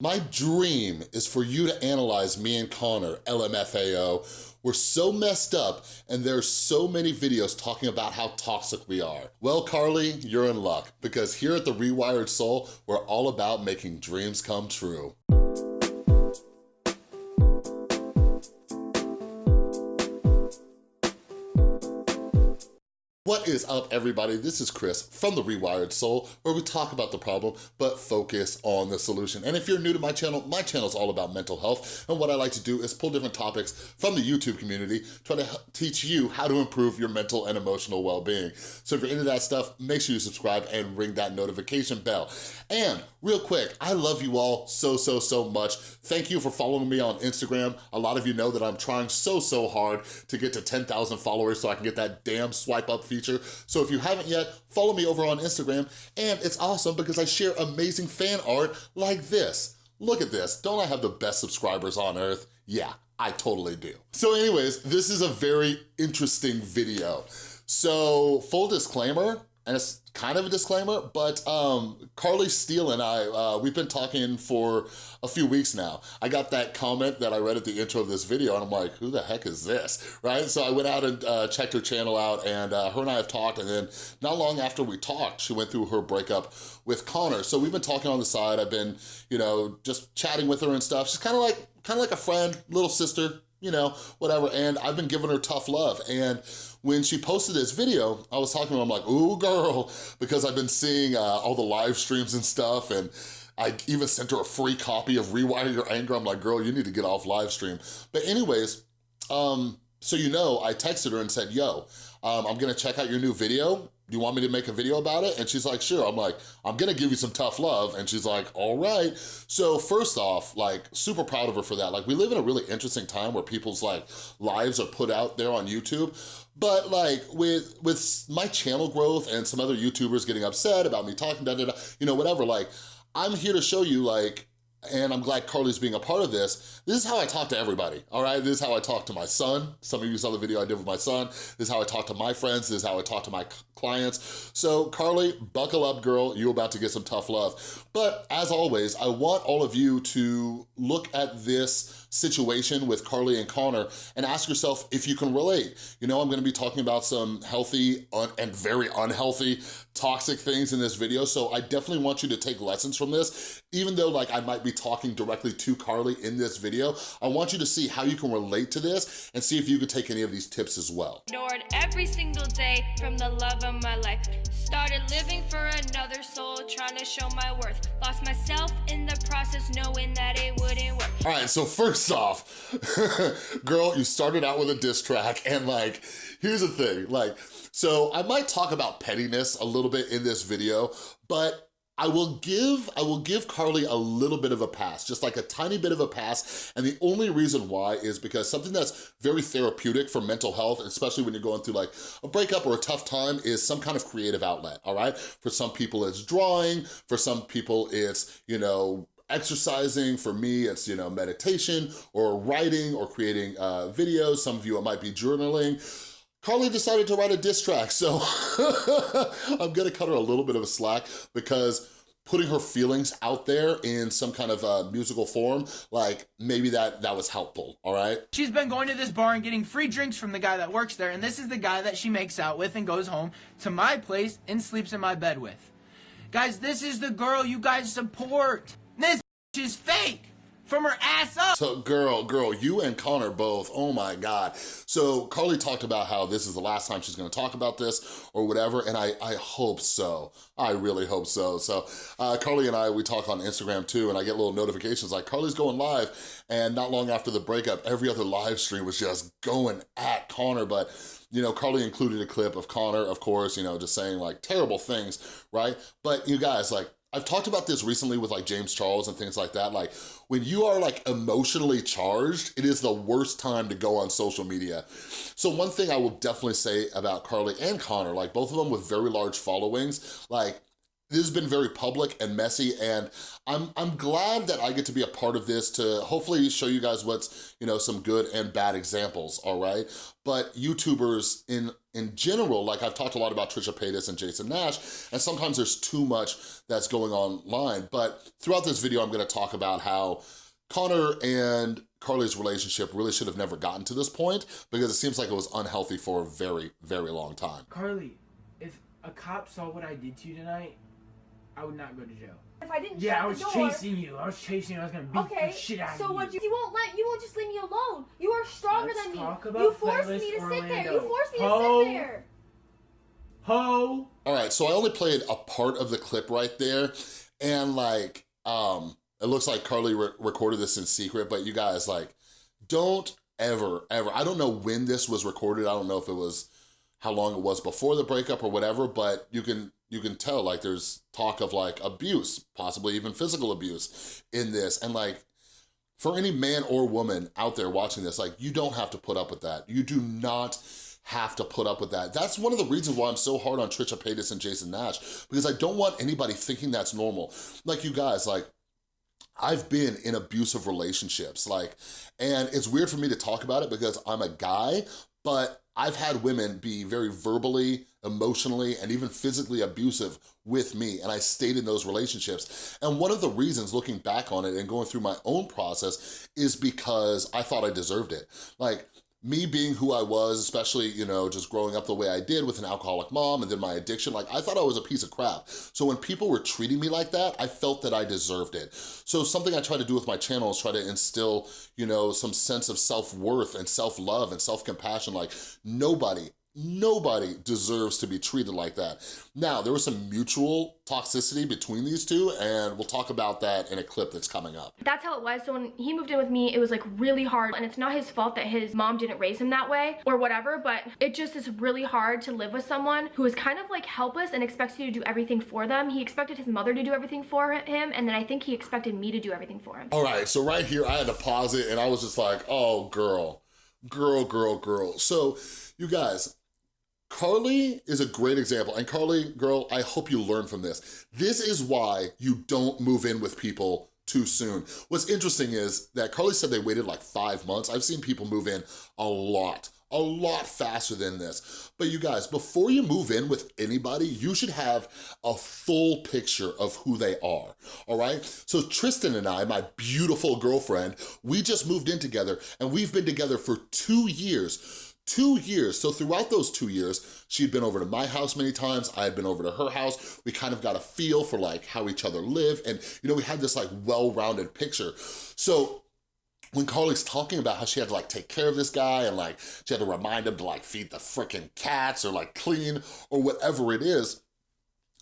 My dream is for you to analyze me and Connor, LMFAO. We're so messed up and there's so many videos talking about how toxic we are. Well, Carly, you're in luck because here at The Rewired Soul, we're all about making dreams come true. Is up, everybody? This is Chris from The Rewired Soul, where we talk about the problem, but focus on the solution. And if you're new to my channel, my channel is all about mental health, and what I like to do is pull different topics from the YouTube community, try to teach you how to improve your mental and emotional well-being. So if you're into that stuff, make sure you subscribe and ring that notification bell. And real quick, I love you all so, so, so much. Thank you for following me on Instagram. A lot of you know that I'm trying so, so hard to get to 10,000 followers so I can get that damn swipe up feature So if you haven't yet, follow me over on Instagram. And it's awesome because I share amazing fan art like this. Look at this. Don't I have the best subscribers on earth? Yeah, I totally do. So anyways, this is a very interesting video. So full disclaimer, and it's kind of a disclaimer, but um, Carly Steele and I, uh, we've been talking for a few weeks now. I got that comment that I read at the intro of this video and I'm like, who the heck is this, right? So I went out and uh, checked her channel out and uh, her and I have talked and then not long after we talked, she went through her breakup with Connor. So we've been talking on the side. I've been, you know, just chatting with her and stuff. She's kind of like, kind of like a friend, little sister, you know, whatever. And I've been giving her tough love. And when she posted this video, I was talking to her, I'm like, ooh, girl, because I've been seeing uh, all the live streams and stuff, and I even sent her a free copy of Rewire Your Anger. I'm like, girl, you need to get off live stream. But anyways, um, so you know, I texted her and said, yo, um, I'm gonna check out your new video do you want me to make a video about it? And she's like, sure. I'm like, I'm gonna give you some tough love. And she's like, all right. So first off, like super proud of her for that. Like we live in a really interesting time where people's like lives are put out there on YouTube. But like with with my channel growth and some other YouTubers getting upset about me talking, da, da, da, you know, whatever, like I'm here to show you like and I'm glad Carly's being a part of this, this is how I talk to everybody, all right? This is how I talk to my son. Some of you saw the video I did with my son. This is how I talk to my friends. This is how I talk to my clients. So Carly, buckle up, girl. You're about to get some tough love. But as always, I want all of you to look at this situation with Carly and Connor and ask yourself if you can relate. You know, I'm gonna be talking about some healthy and very unhealthy toxic things in this video, so I definitely want you to take lessons from this. Even though like I might be talking directly to Carly in this video, I want you to see how you can relate to this and see if you could take any of these tips as well. Ignored every single day from the love of my life. Started living for another soul, trying to show my worth. Lost myself in the process, knowing that it wouldn't work. All right, so first off, girl, you started out with a diss track and like, here's the thing, like, so I might talk about pettiness a little bit in this video, but I will give I will give Carly a little bit of a pass, just like a tiny bit of a pass. And the only reason why is because something that's very therapeutic for mental health, especially when you're going through like a breakup or a tough time, is some kind of creative outlet, all right? For some people, it's drawing. For some people, it's, you know, exercising. For me, it's, you know, meditation or writing or creating uh, videos. Some of you, it might be journaling. Carly decided to write a diss track, so I'm gonna cut her a little bit of a slack because putting her feelings out there in some kind of uh, musical form, like maybe that that was helpful, all right? She's been going to this bar and getting free drinks from the guy that works there, and this is the guy that she makes out with and goes home to my place and sleeps in my bed with. Guys, this is the girl you guys support. This is fake from her ass up. So girl, girl, you and Connor both, oh my God. So Carly talked about how this is the last time she's gonna talk about this or whatever, and I, I hope so. I really hope so. So uh, Carly and I, we talk on Instagram too, and I get little notifications like Carly's going live, and not long after the breakup, every other live stream was just going at Connor, but you know, Carly included a clip of Connor, of course, you know, just saying like terrible things, right? But you guys, like, I've talked about this recently with like James Charles and things like that. Like when you are like emotionally charged, it is the worst time to go on social media. So one thing I will definitely say about Carly and Connor, like both of them with very large followings, like this has been very public and messy and I'm, I'm glad that I get to be a part of this to hopefully show you guys what's, you know, some good and bad examples, all right? But YouTubers in, in general, like I've talked a lot about Trisha Paytas and Jason Nash, and sometimes there's too much that's going online, but throughout this video, I'm gonna talk about how Connor and Carly's relationship really should have never gotten to this point because it seems like it was unhealthy for a very, very long time. Carly, if a cop saw what I did to you tonight, I would not go to jail. If I didn't Yeah, shut I was the door, chasing you. I was chasing you. I was gonna beat Okay, the shit out so of you. So what? You, you won't let you won't just leave me alone. You are stronger Let's than me. talk about You forced me to sit there. You forced me Ho. to sit there. Ho! All right, so I only played a part of the clip right there, and like, um, it looks like Carly re recorded this in secret, but you guys, like, don't ever, ever, I don't know when this was recorded, I don't know if it was, how long it was before the breakup or whatever, but you can, you can tell, like, there's talk of, like, abuse, possibly even physical abuse in this, and like, for any man or woman out there watching this, like, you don't have to put up with that. You do not have to put up with that. That's one of the reasons why I'm so hard on Trisha Paytas and Jason Nash, because I don't want anybody thinking that's normal. Like you guys, like, I've been in abusive relationships, like, and it's weird for me to talk about it because I'm a guy, but I've had women be very verbally, emotionally, and even physically abusive with me, and I stayed in those relationships. And one of the reasons, looking back on it and going through my own process, is because I thought I deserved it. Like, me being who I was, especially, you know, just growing up the way I did with an alcoholic mom and then my addiction, like I thought I was a piece of crap. So when people were treating me like that, I felt that I deserved it. So something I try to do with my channel is try to instill, you know, some sense of self-worth and self-love and self-compassion. Like nobody, Nobody deserves to be treated like that. Now, there was some mutual toxicity between these two, and we'll talk about that in a clip that's coming up. That's how it was. So when he moved in with me, it was like really hard. And it's not his fault that his mom didn't raise him that way or whatever, but it just is really hard to live with someone who is kind of like helpless and expects you to do everything for them. He expected his mother to do everything for him, and then I think he expected me to do everything for him. All right, so right here, I had to pause it, and I was just like, oh, girl, girl, girl, girl. So, you guys, Carly is a great example. And Carly, girl, I hope you learn from this. This is why you don't move in with people too soon. What's interesting is that Carly said they waited like five months. I've seen people move in a lot, a lot faster than this. But you guys, before you move in with anybody, you should have a full picture of who they are, all right? So Tristan and I, my beautiful girlfriend, we just moved in together and we've been together for two years two years. So throughout those two years, she'd been over to my house many times, I had been over to her house. We kind of got a feel for like how each other live. And you know, we had this like well-rounded picture. So when Carly's talking about how she had to like take care of this guy and like she had to remind him to like feed the freaking cats or like clean or whatever it is,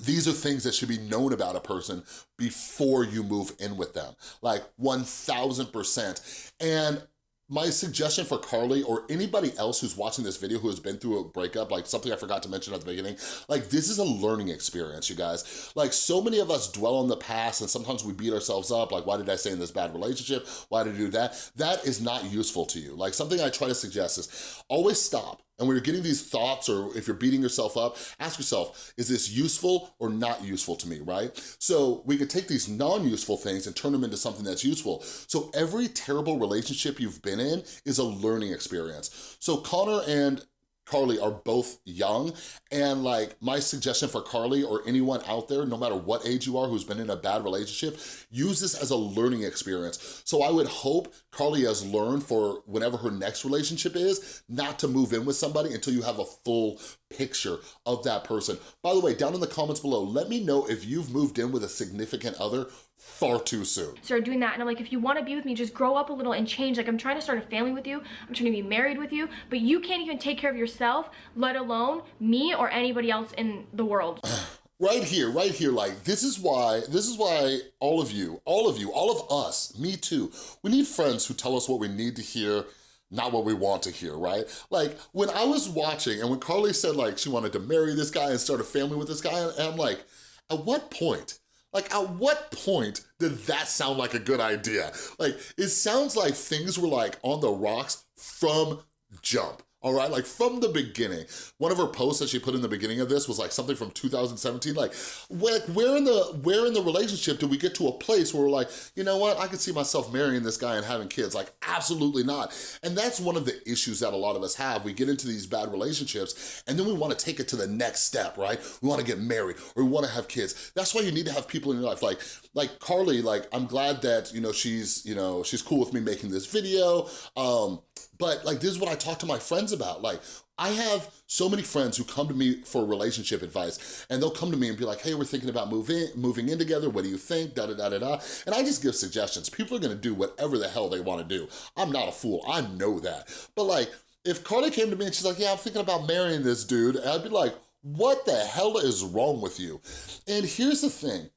these are things that should be known about a person before you move in with them, like 1000%. And my suggestion for Carly or anybody else who's watching this video who has been through a breakup, like something I forgot to mention at the beginning, like this is a learning experience, you guys. Like so many of us dwell on the past and sometimes we beat ourselves up, like why did I stay in this bad relationship? Why did I do that? That is not useful to you. Like something I try to suggest is always stop and when you're getting these thoughts or if you're beating yourself up, ask yourself, is this useful or not useful to me, right? So we could take these non-useful things and turn them into something that's useful. So every terrible relationship you've been in is a learning experience. So Connor and Carly are both young and like my suggestion for Carly or anyone out there, no matter what age you are who's been in a bad relationship, use this as a learning experience. So I would hope Carly has learned for whenever her next relationship is, not to move in with somebody until you have a full picture of that person. By the way, down in the comments below, let me know if you've moved in with a significant other far too soon. Started doing that and I'm like, if you want to be with me, just grow up a little and change. Like I'm trying to start a family with you. I'm trying to be married with you, but you can't even take care of yourself, let alone me or anybody else in the world. right here, right here, like, this is why, this is why all of you, all of you, all of us, me too, we need friends who tell us what we need to hear, not what we want to hear, right? Like, when I was watching and when Carly said, like, she wanted to marry this guy and start a family with this guy, and I'm like, at what point? Like, at what point did that sound like a good idea? Like, it sounds like things were like on the rocks from jump. All right? Like from the beginning. One of her posts that she put in the beginning of this was like something from 2017, like where, where, in the, where in the relationship do we get to a place where we're like, you know what, I could see myself marrying this guy and having kids. Like absolutely not. And that's one of the issues that a lot of us have. We get into these bad relationships and then we wanna take it to the next step, right? We wanna get married or we wanna have kids. That's why you need to have people in your life. Like, like Carly, like I'm glad that, you know, she's, you know, she's cool with me making this video. Um, but like, this is what I talk to my friends about. Like, I have so many friends who come to me for relationship advice and they'll come to me and be like, hey, we're thinking about moving, moving in together. What do you think? Da, da, da, da, da. And I just give suggestions. People are gonna do whatever the hell they wanna do. I'm not a fool, I know that. But like, if Carly came to me and she's like, yeah, I'm thinking about marrying this dude, I'd be like, what the hell is wrong with you? And here's the thing,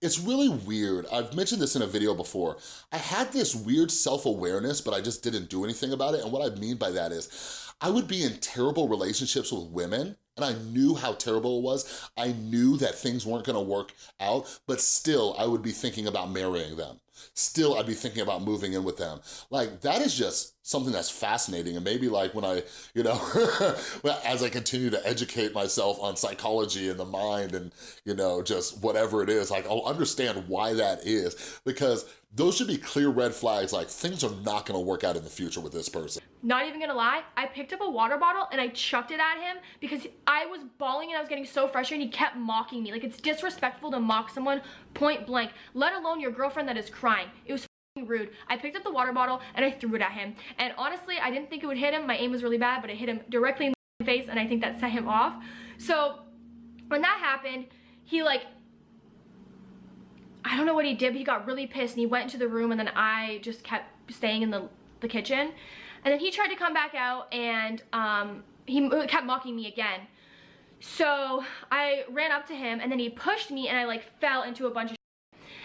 it's really weird. I've mentioned this in a video before. I had this weird self-awareness, but I just didn't do anything about it. And what I mean by that is, I would be in terrible relationships with women and I knew how terrible it was. I knew that things weren't gonna work out, but still I would be thinking about marrying them. Still, I'd be thinking about moving in with them. Like, that is just something that's fascinating. And maybe like when I, you know, as I continue to educate myself on psychology and the mind and, you know, just whatever it is, like I'll understand why that is because those should be clear red flags like things are not gonna work out in the future with this person. Not even gonna lie, I picked up a water bottle and I chucked it at him because I was bawling and I was getting so frustrated and he kept mocking me. Like it's disrespectful to mock someone point blank, let alone your girlfriend that is crying. It was rude. I picked up the water bottle and I threw it at him. And honestly, I didn't think it would hit him. My aim was really bad, but it hit him directly in the face and I think that set him off. So when that happened, he like I don't know what he did, but he got really pissed and he went into the room and then I just kept staying in the, the kitchen. And then he tried to come back out and um, he kept mocking me again. So I ran up to him and then he pushed me and I like fell into a bunch of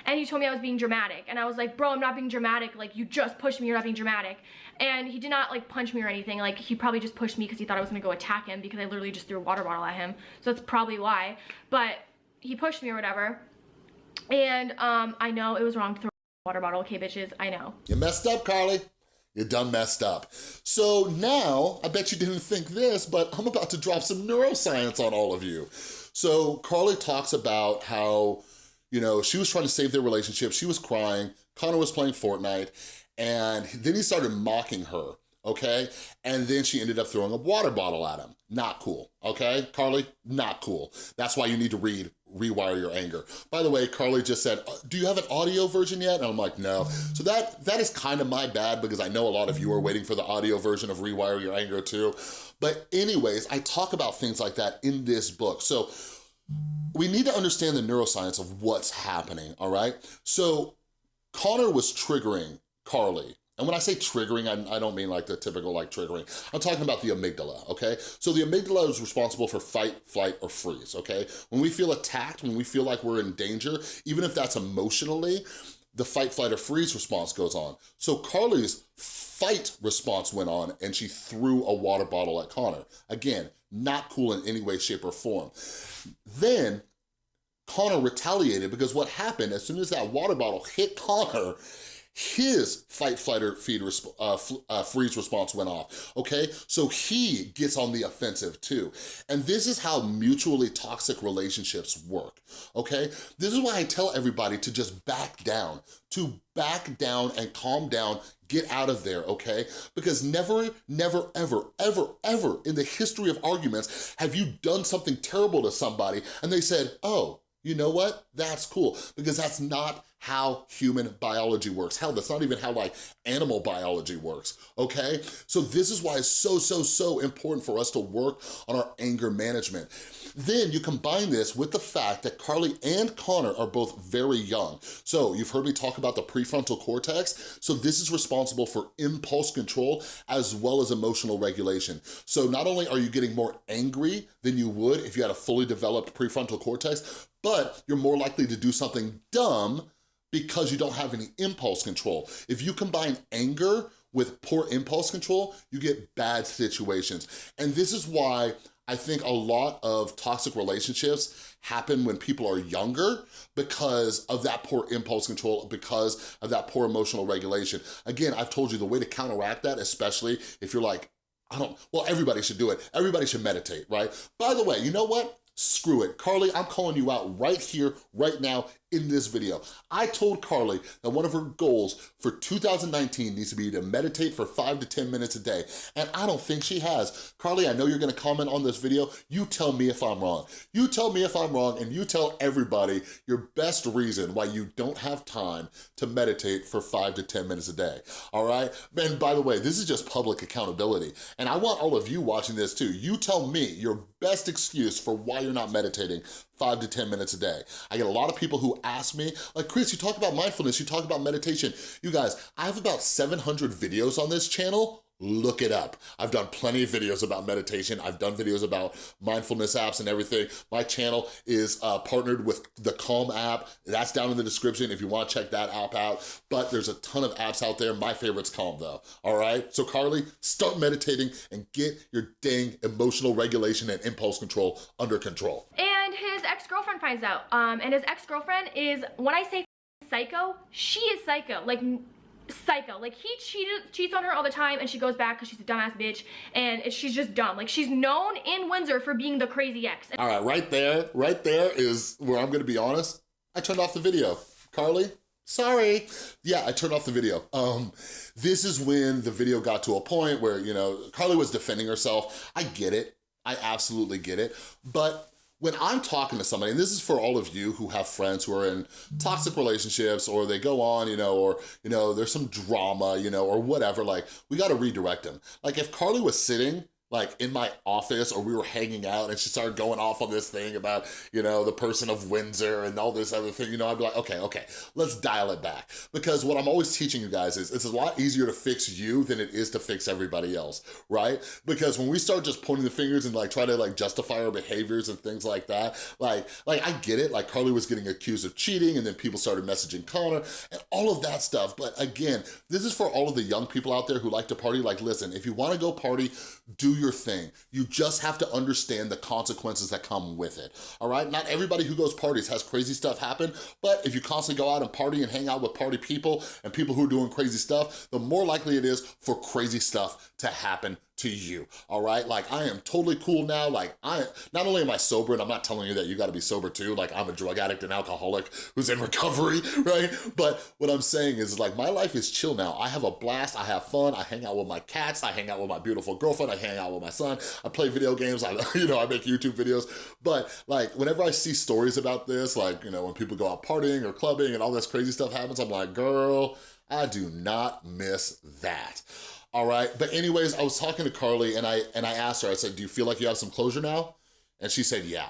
and he told me I was being dramatic. And I was like bro I'm not being dramatic. Like you just pushed me. You're not being dramatic. And he did not like punch me or anything. Like he probably just pushed me because he thought I was gonna go attack him because I literally just threw a water bottle at him. So that's probably why. But he pushed me or whatever. And um, I know it was wrong. To throw a water bottle. Okay, bitches, I know. You messed up, Carly. You done messed up. So now, I bet you didn't think this, but I'm about to drop some neuroscience on all of you. So Carly talks about how, you know, she was trying to save their relationship. She was crying. Connor was playing Fortnite. And then he started mocking her, okay? And then she ended up throwing a water bottle at him. Not cool, okay? Carly, not cool. That's why you need to read rewire your anger. By the way, Carly just said, uh, do you have an audio version yet? And I'm like, no. So that that is kind of my bad because I know a lot of you are waiting for the audio version of Rewire Your Anger too. But anyways, I talk about things like that in this book. So we need to understand the neuroscience of what's happening, all right? So Connor was triggering Carly and when I say triggering, I, I, don't mean like the typical like triggering. I'm talking about the amygdala, okay? So the amygdala is responsible for fight, flight, or freeze, okay? When we feel attacked, when we feel like we're in danger, even if that's emotionally, the fight, flight, or freeze response goes on. So Carly's fight response went on and she threw a water bottle at Connor. Again, not cool in any way, shape, or form. Then Connor retaliated because what happened, as soon as that water bottle hit Connor, his fight, flight, or feed uh, uh, freeze response went off, okay? So he gets on the offensive too. And this is how mutually toxic relationships work, okay? This is why I tell everybody to just back down, to back down and calm down, get out of there, okay? Because never, never, ever, ever, ever in the history of arguments have you done something terrible to somebody and they said, oh, you know what? That's cool because that's not how human biology works. Hell, that's not even how like animal biology works, okay? So this is why it's so, so, so important for us to work on our anger management. Then you combine this with the fact that Carly and Connor are both very young. So you've heard me talk about the prefrontal cortex. So this is responsible for impulse control as well as emotional regulation. So not only are you getting more angry than you would if you had a fully developed prefrontal cortex, but you're more likely to do something dumb because you don't have any impulse control. If you combine anger with poor impulse control, you get bad situations. And this is why I think a lot of toxic relationships happen when people are younger because of that poor impulse control, because of that poor emotional regulation. Again, I've told you the way to counteract that, especially if you're like I don't, well, everybody should do it. Everybody should meditate, right? By the way, you know what? Screw it. Carly, I'm calling you out right here, right now, in this video. I told Carly that one of her goals for 2019 needs to be to meditate for five to 10 minutes a day, and I don't think she has. Carly, I know you're gonna comment on this video. You tell me if I'm wrong. You tell me if I'm wrong, and you tell everybody your best reason why you don't have time to meditate for five to 10 minutes a day, all right? And by the way, this is just public accountability, and I want all of you watching this too. You tell me your best excuse for why you're not meditating five to 10 minutes a day. I get a lot of people who ask me, like, Chris, you talk about mindfulness, you talk about meditation. You guys, I have about 700 videos on this channel look it up. I've done plenty of videos about meditation. I've done videos about mindfulness apps and everything. My channel is uh, partnered with the Calm app. That's down in the description if you wanna check that app out. But there's a ton of apps out there. My favorite's Calm though, all right? So Carly, start meditating and get your dang emotional regulation and impulse control under control. Ex-girlfriend finds out. Um, and his ex-girlfriend is, when I say psycho, she is psycho. Like, psycho. Like he cheated, cheats on her all the time and she goes back because she's a dumbass bitch and she's just dumb. Like she's known in Windsor for being the crazy ex. All right, right there, right there is where I'm gonna be honest. I turned off the video. Carly, sorry. Yeah, I turned off the video. Um, this is when the video got to a point where, you know, Carly was defending herself. I get it. I absolutely get it. But when I'm talking to somebody, and this is for all of you who have friends who are in toxic relationships or they go on, you know, or, you know, there's some drama, you know, or whatever, like, we gotta redirect them. Like, if Carly was sitting like in my office or we were hanging out and she started going off on this thing about, you know, the person of Windsor and all this other thing, you know, I'd be like, okay, okay, let's dial it back. Because what I'm always teaching you guys is it's a lot easier to fix you than it is to fix everybody else, right? Because when we start just pointing the fingers and like try to like justify our behaviors and things like that, like, like I get it, like Carly was getting accused of cheating and then people started messaging Connor and all of that stuff. But again, this is for all of the young people out there who like to party. Like, listen, if you wanna go party, do your thing. You just have to understand the consequences that come with it, all right? Not everybody who goes parties has crazy stuff happen, but if you constantly go out and party and hang out with party people and people who are doing crazy stuff, the more likely it is for crazy stuff to happen to you, all right? Like, I am totally cool now. Like, I not only am I sober, and I'm not telling you that you gotta be sober too, like, I'm a drug addict and alcoholic who's in recovery, right? But what I'm saying is, like, my life is chill now. I have a blast, I have fun, I hang out with my cats, I hang out with my beautiful girlfriend, I hang out with my son, I play video games, I, you know, I make YouTube videos. But, like, whenever I see stories about this, like, you know, when people go out partying or clubbing and all this crazy stuff happens, I'm like, girl, I do not miss that all right? But anyways, I was talking to Carly and I, and I asked her, I said, do you feel like you have some closure now? And she said, yeah.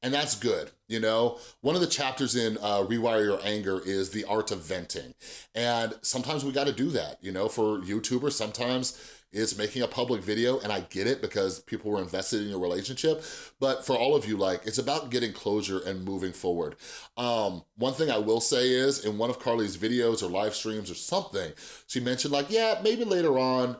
And that's good, you know? One of the chapters in uh, Rewire Your Anger is the art of venting. And sometimes we gotta do that, you know? For YouTubers, sometimes is making a public video, and I get it because people were invested in your relationship, but for all of you, like, it's about getting closure and moving forward. Um, one thing I will say is, in one of Carly's videos or live streams or something, she mentioned like, yeah, maybe later on,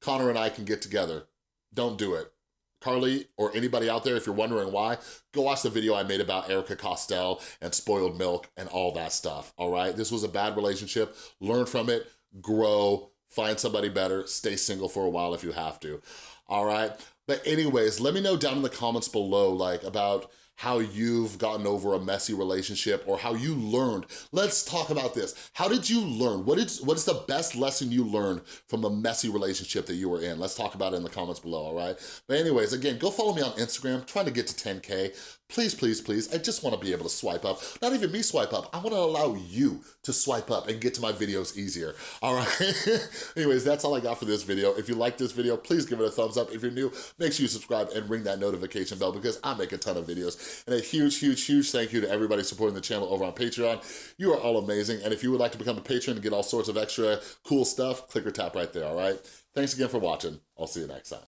Connor and I can get together. Don't do it. Carly or anybody out there, if you're wondering why, go watch the video I made about Erika Costell and spoiled milk and all that stuff, all right? This was a bad relationship. Learn from it, grow, find somebody better, stay single for a while if you have to, all right? But anyways, let me know down in the comments below, like, about how you've gotten over a messy relationship or how you learned. Let's talk about this. How did you learn? What is, what is the best lesson you learned from a messy relationship that you were in? Let's talk about it in the comments below, all right? But anyways, again, go follow me on Instagram, trying to get to 10K. Please, please, please, I just wanna be able to swipe up. Not even me swipe up, I wanna allow you to swipe up and get to my videos easier, all right? Anyways, that's all I got for this video. If you like this video, please give it a thumbs up. If you're new, make sure you subscribe and ring that notification bell because I make a ton of videos. And a huge, huge, huge thank you to everybody supporting the channel over on Patreon. You are all amazing. And if you would like to become a patron and get all sorts of extra cool stuff, click or tap right there, all right? Thanks again for watching. I'll see you next time.